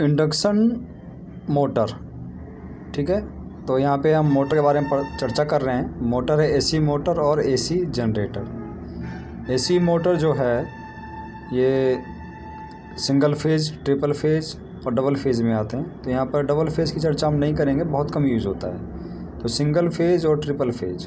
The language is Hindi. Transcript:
इंडक्शन मोटर, ठीक है? तो यहाँ पे हम मोटर के बारे में चर्चा कर रहे हैं। मोटर है एसी मोटर और एसी जनरेटर। एसी मोटर जो है, ये सिंगल फ़ेज़, ट्रिपल फ़ेज़ और डबल फ़ेज़ में आते हैं। तो यहाँ पर डबल फ़ेज़ की चर्चा हम नहीं करेंगे, बहुत कम यूज़ होता है। तो सिंगल फ़ेज़ और ट्रिपल फ़ेज़।